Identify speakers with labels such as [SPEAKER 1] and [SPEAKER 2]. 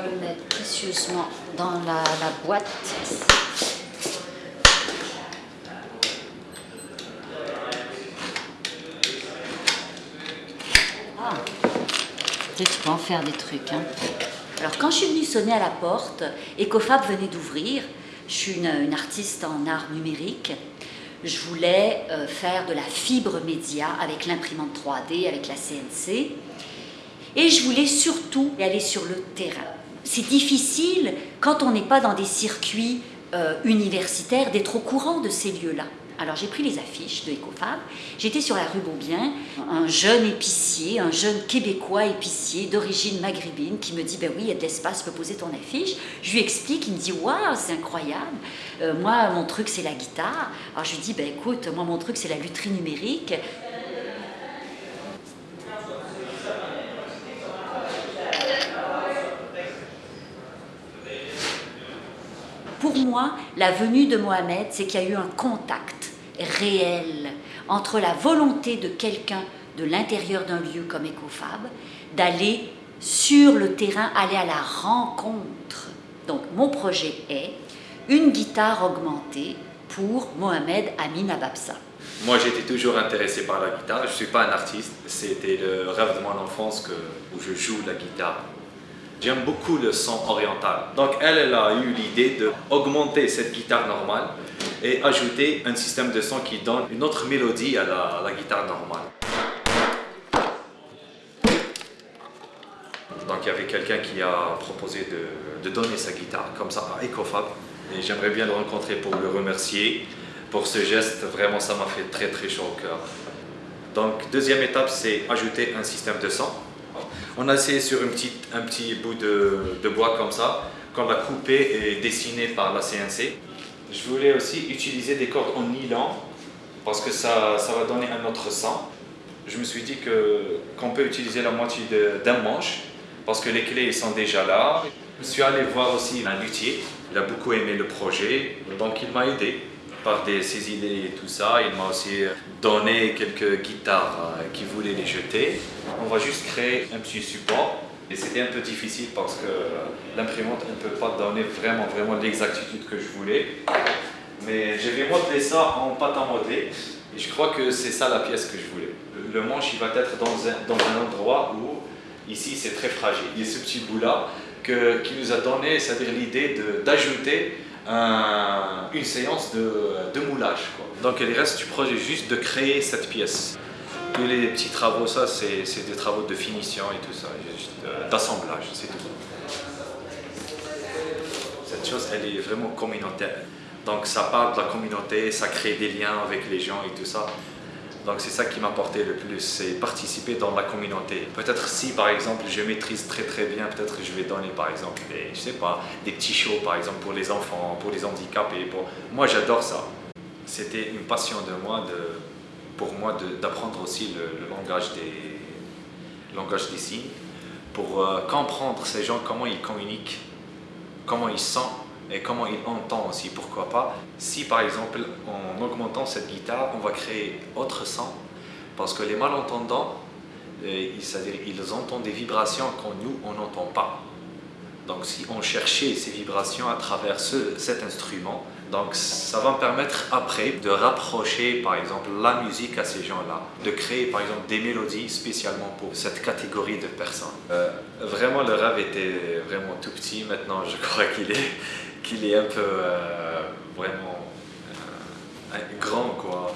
[SPEAKER 1] le mettre précieusement dans la, boîte. Ah, tu peux en faire des trucs. Hein. Alors quand je suis venue sonner à la porte, Ecofab venait d'ouvrir. Je suis une, une artiste en art numérique. Je voulais euh, faire de la fibre média avec l'imprimante 3D, avec la CNC. Et je voulais surtout aller sur le terrain. C'est difficile, quand on n'est pas dans des circuits euh, universitaires, d'être au courant de ces lieux-là. Alors j'ai pris les affiches de Ecofab, j'étais sur la rue Beaubien, un jeune épicier, un jeune québécois épicier d'origine maghrébine qui me dit ben oui il y a de l'espace, peux poser ton affiche. Je lui explique, il me dit waouh c'est incroyable, Euh, moi mon truc c'est la guitare. Alors je lui dis ben écoute moi mon truc c'est la lutherie numérique. Pour moi, la venue de Mohamed, c'est qu'il y a eu un contact réel entre la volonté de quelqu'un de l'intérieur d'un lieu comme Ecofab d'aller sur le terrain, aller à la rencontre. Donc mon projet est une guitare augmentée pour Mohamed Amin Ababsa.
[SPEAKER 2] Moi, j'étais toujours intéressé par la guitare. Je ne suis pas un artiste. C'était le rêve de mon enfance que, où je joue la guitare. J'aime beaucoup le son oriental. Donc, elle, a eu l'idée d'augmenter cette guitare normale et ajouter un système de son qui donne une autre mélodie à la, à la guitare normale. Donc, il y avait quelqu'un qui a proposé de, de donner sa guitare comme ça à Ecofab. Et j'aimerais bien le rencontrer pour le remercier pour ce geste. Vraiment, ça m'a fait très très chaud au cœur. Donc, deuxième étape, c'est ajouter un système de son. On a essayé sur un petit bout de, de bois comme ça, qu'on a coupé et dessiné par la CNC. Je voulais aussi utiliser des cordes en nylon parce que ça, ça va donner un autre son. Je me suis dit qu'on peut utiliser la moitié d'un manche parce que les clés sont déjà là. Je suis allé voir aussi un luthier, il a beaucoup aimé le projet, donc il m'a aidé par ses idées et tout ça. Il m'a aussi donné quelques guitares euh, qu'il voulait les jeter. On va juste créer un petit support. Et c'était un peu difficile parce que l'imprimante ne peut pas donner vraiment, vraiment l'exactitude que je voulais. Mais je vais modeler ça en pâte à modeler. Et je crois que c'est ça la pièce que je voulais. Le manche, il va être dans un, dans un endroit où, ici, c'est très fragile. Il y a ce petit bout-là qui nous a donné, c'est-à-dire l'idée d'ajouter un- une séance de, de moulage. Donc il reste du projet juste de créer cette pièce. Tous les petits travaux, ça, c'est des travaux de finition et tout ça, euh, d'assemblage, c'est tout. Cette chose, elle est vraiment communautaire. Donc ça parle de la communauté, ça crée des liens avec les gens et tout ça. Donc c'est ça qui m'a porté le plus, c'est participer dans la communauté. Peut-être si par exemple je maîtrise très très bien, peut-être je vais donner par exemple des, je sais pas, des petits shows par exemple pour les enfants, pour les handicapés. Pour... Moi j'adore ça. C'était une passion de moi, de, pour moi d'apprendre aussi le, langage, des, langage des signes, pour euh, comprendre ces gens, comment ils communiquent, comment ils sentent et comment ils entendent aussi, pourquoi pas. Si par exemple, en augmentant cette guitare, on va créer autre son, parce que les malentendants, euh, c'est-à-dire ils entendent des vibrations qu'on nous, on n'entend pas. Donc si on cherchait ces vibrations à travers ce- cet instrument, donc ça va me permettre après de rapprocher par exemple la musique à ces gens-là, de créer par exemple des mélodies spécialement pour cette catégorie de personnes. Euh, vraiment le rêve était vraiment tout petit, maintenant je crois qu'il est, qu'il est un peu euh, vraiment euh, grand quoi.